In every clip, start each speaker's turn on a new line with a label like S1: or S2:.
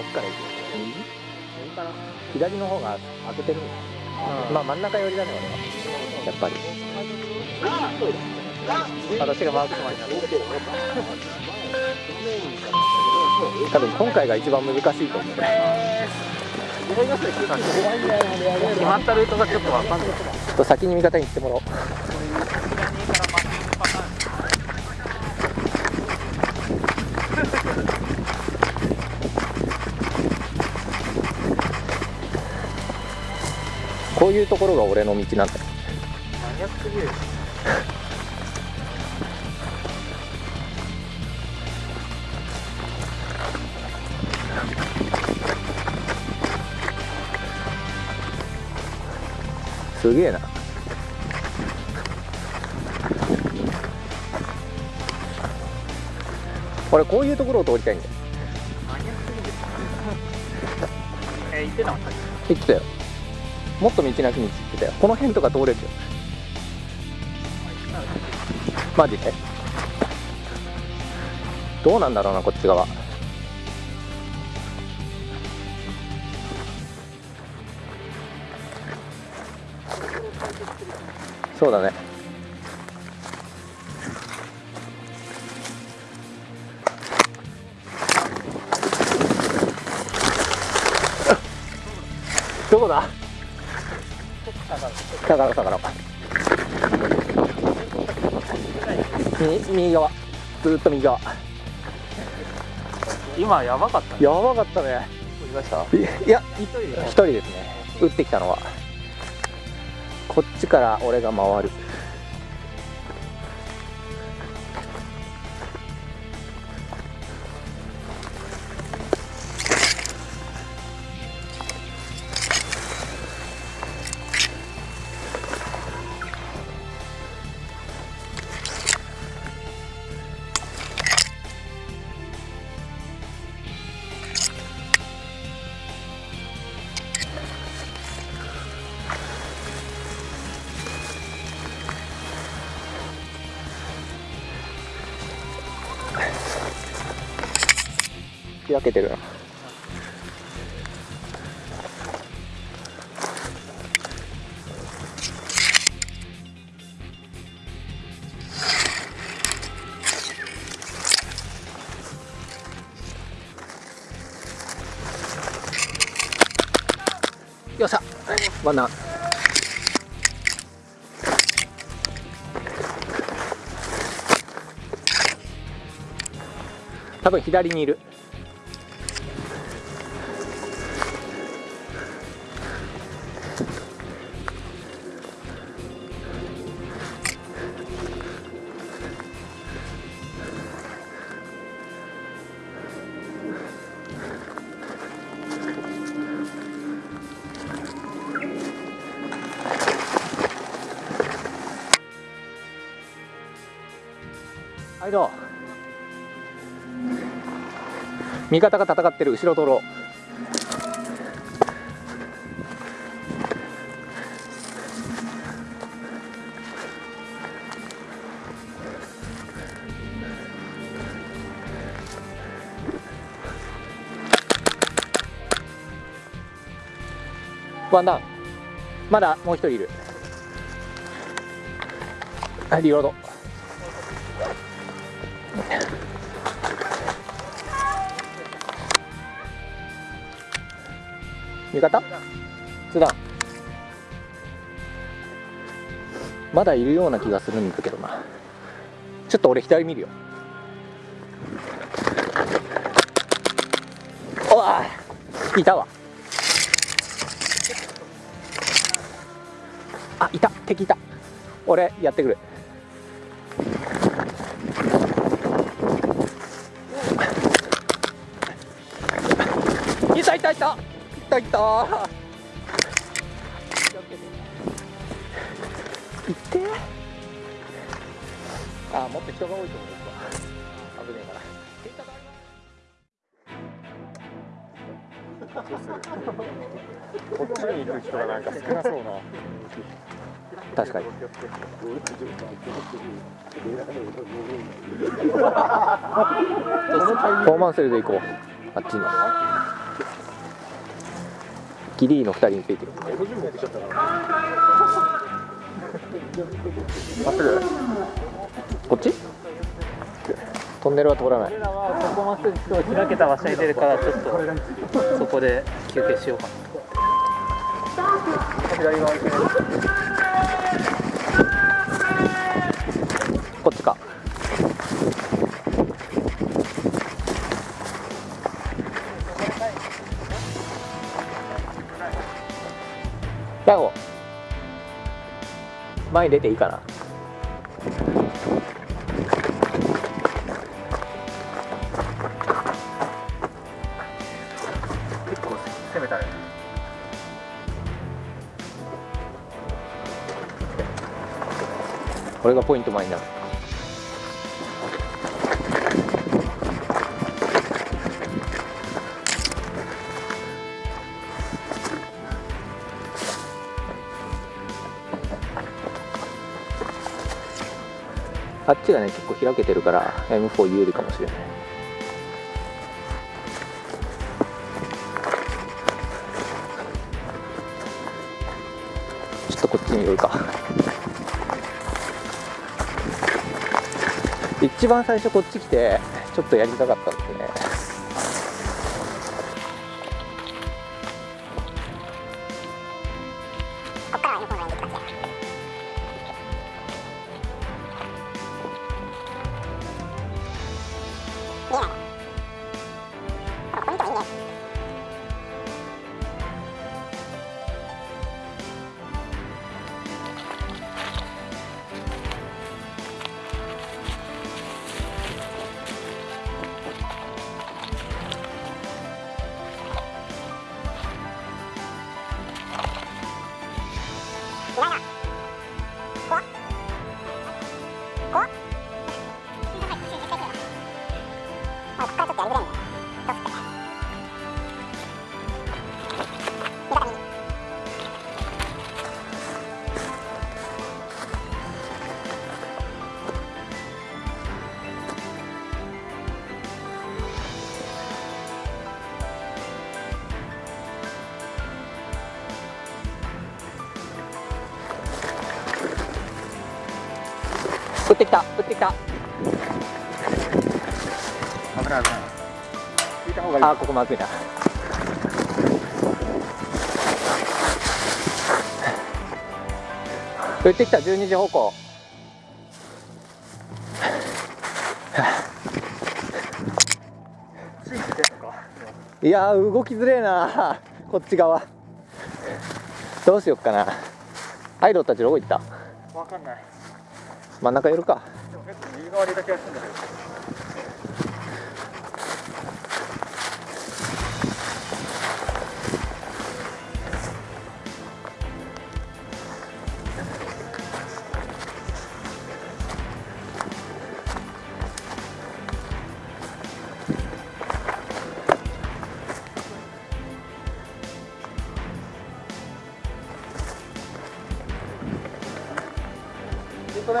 S1: どっから行く右右かな左の方が開けてるまあ真ん中寄りだね俺はやっぱり私がマークしました多分今回が一番難しいと思う
S2: 決まったルートがちょっとわかんない
S1: ちょっと先に味方に行ってもらおうこういうところが俺の道なんだ。よ
S2: マニアックすぎる
S1: すげえな。俺こういうところを通りたいんだよ。
S2: マニアックすぎる えー、言ってたもんさっ
S1: 言ってたよもっと道なき道って言ってたよ。この辺とか通れるよ。マジで。どうなんだろうなこっち側。そうだね。下がろう下がろう右側ずっと右側
S2: 今やばかったね
S1: やばかったね
S2: い
S1: や
S2: 一人で
S1: 一人ですね打ってきたのはこっちから俺が回る開けてるなよっしゃ。ワンナ多分左にいる。はいどう味方が戦ってる後ろ通ろう。ワンダウン。まだもう一人いる。はいリロード。味方？津田。まだいるような気がするんだけどな。ちょっと俺左見るよ。おわいたわ。あいた。敵いた。俺やってくる。いたいたいた。たいたいって。あもっと人が多いと思う危ねえから。
S3: こっちに行く人がなんか少なそうな。
S1: 確かに。フォーマンセルで行こう。あっちにギリーの2人についてる。
S3: まっすぐ
S1: こっち？トンネルは通らない。
S2: 俺らはここまっすぐ今日開けた場所に出るからちょっとそこで休憩しようかな
S3: 左側行くね
S1: こっちかヤホ前に出ていいかな。
S3: 結構攻めたね。
S1: これがポイント前になるあっちがね結構開けてるから M4 有利かもしれない。ちょっとこっちに寄るか。一番最初こっち来てちょっとやりたかったんですね。撃ってきた撃ってきた。
S3: 危ない危ない。引いた方がいい。
S1: あーここまずいな。撃ってきた12時方向。
S3: つい
S1: やー動きづれえなこっち側。どうしよっかな。アイドルたちどこ行った？
S3: わかんない。
S1: 真ん中寄るか。
S3: でも結構右側にいた気がするんだけどヒット出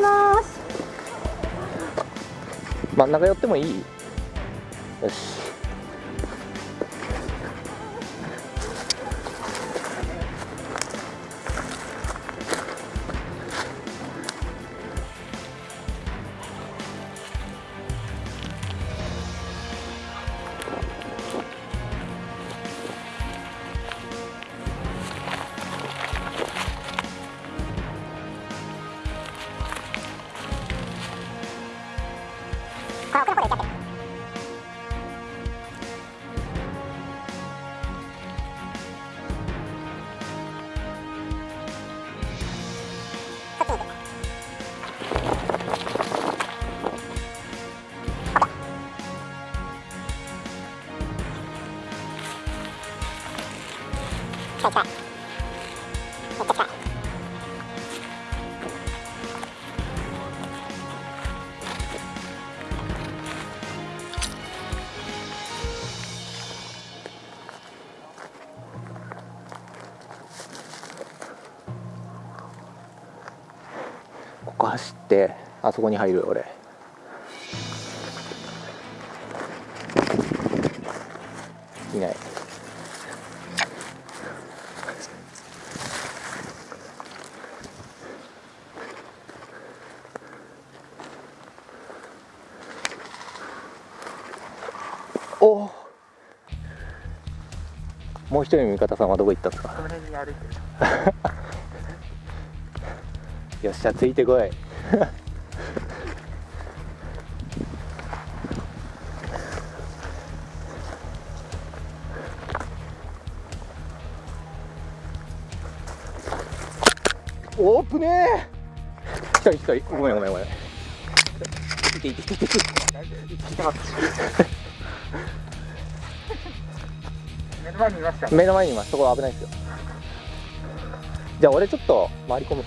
S3: ます。
S1: 真ん中寄ってもいい？よし走ってあそこに入るよ俺。いない。お。おもう一人の味方さんはどこ行ったんですか？よっしゃついてこい オープね。ー一人一人ごめんごめんごめん。いていていていて
S2: 目の前にいました
S1: 目の前にいますそこ危ないですよじゃあ俺ちょっと回り込む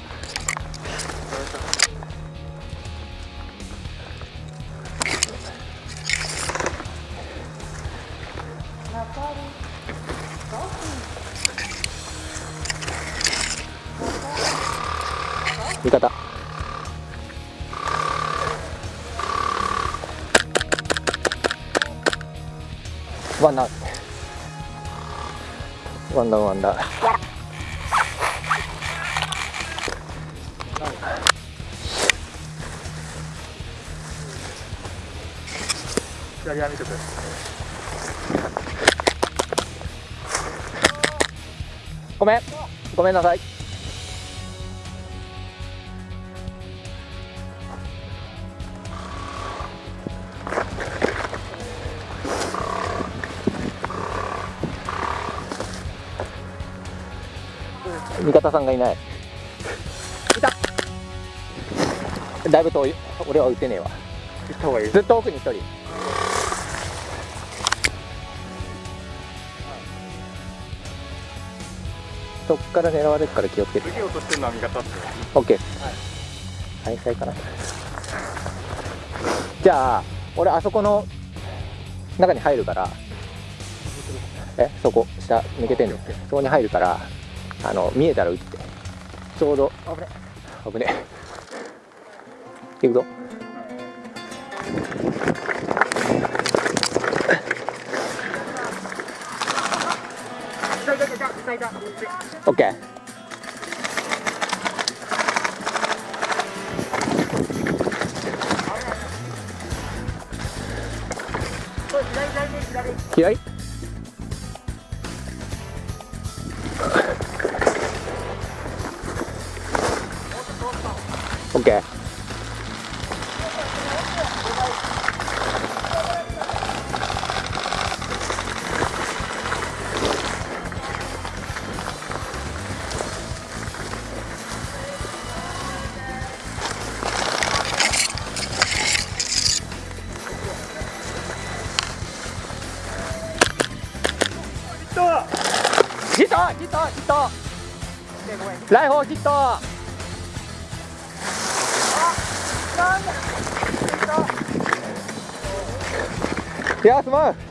S1: 味方。ワンダウンワンダウンワンダウン
S2: 左は見てく
S1: ごめん。ごめんなさい味方さんがいない。いた。だいぶ遠い。俺は撃てねえわ。ずっと奥に一人。そっから狙われるから気をつけて。
S3: 次落としてるのは味方っすよ。
S1: OK はい、再開かな。じゃあ俺あそこの中に入るから。えそこ下抜けてんの？そこに入るからあの見えたら撃って。ちょうど。危ね。危ね。行くぞ。オッケー。左オッケーヒットヒットヒットライフォーヒットいやすまん